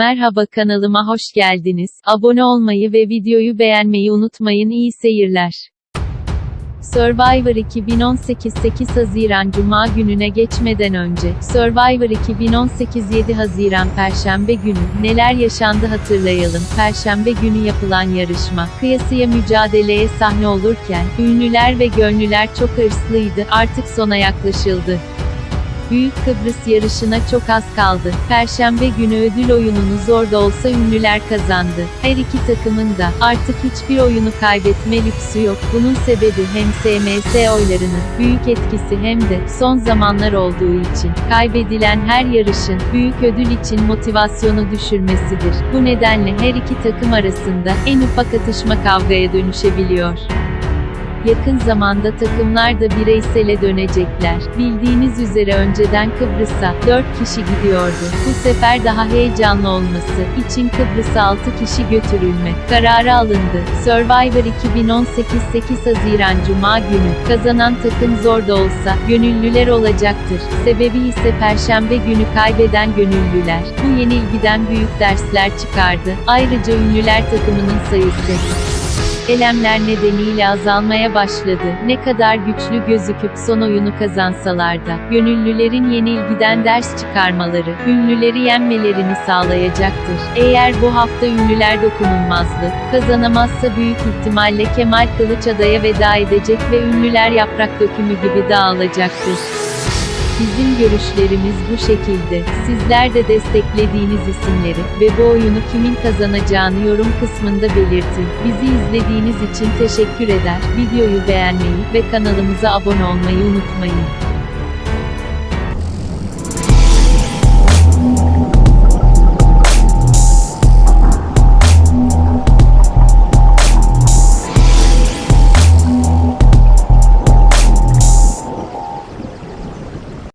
Merhaba kanalıma hoş geldiniz. Abone olmayı ve videoyu beğenmeyi unutmayın. İyi seyirler. Survivor 2018 8 Haziran Cuma gününe geçmeden önce, Survivor 2018 7 Haziran Perşembe günü, neler yaşandı hatırlayalım. Perşembe günü yapılan yarışma, kıyasıya mücadeleye sahne olurken, ünlüler ve gönlüler çok hırslıydı, artık sona yaklaşıldı. Büyük Kıbrıs yarışına çok az kaldı. Perşembe günü ödül oyununu zor da olsa ünlüler kazandı. Her iki takımın da artık hiçbir oyunu kaybetme lüksü yok. Bunun sebebi hem SMS oylarının büyük etkisi hem de son zamanlar olduğu için kaybedilen her yarışın büyük ödül için motivasyonu düşürmesidir. Bu nedenle her iki takım arasında en ufak atışma kavgaya dönüşebiliyor. Yakın zamanda takımlar da bireysele dönecekler. Bildiğiniz üzere önceden Kıbrıs'a 4 kişi gidiyordu. Bu sefer daha heyecanlı olması için Kıbrıs'a 6 kişi götürülme kararı alındı. Survivor 2018 8 Haziran Cuma günü kazanan takım zor da olsa gönüllüler olacaktır. Sebebi ise Perşembe günü kaybeden gönüllüler. Bu yenilgiden büyük dersler çıkardı. Ayrıca ünlüler takımının sayısı Elemler nedeniyle azalmaya başladı. Ne kadar güçlü gözüküp son oyunu kazansalar da, gönüllülerin yenilgiden ders çıkarmaları, ünlüleri yenmelerini sağlayacaktır. Eğer bu hafta ünlüler dokunulmazlık kazanamazsa büyük ihtimalle Kemal Kılıç adaya veda edecek ve ünlüler yaprak dökümü gibi dağılacaktır. Bizim görüşlerimiz bu şekilde. Sizler de desteklediğiniz isimleri ve bu oyunu kimin kazanacağını yorum kısmında belirtin. Bizi izlediğiniz için teşekkür eder. Videoyu beğenmeyi ve kanalımıza abone olmayı unutmayın.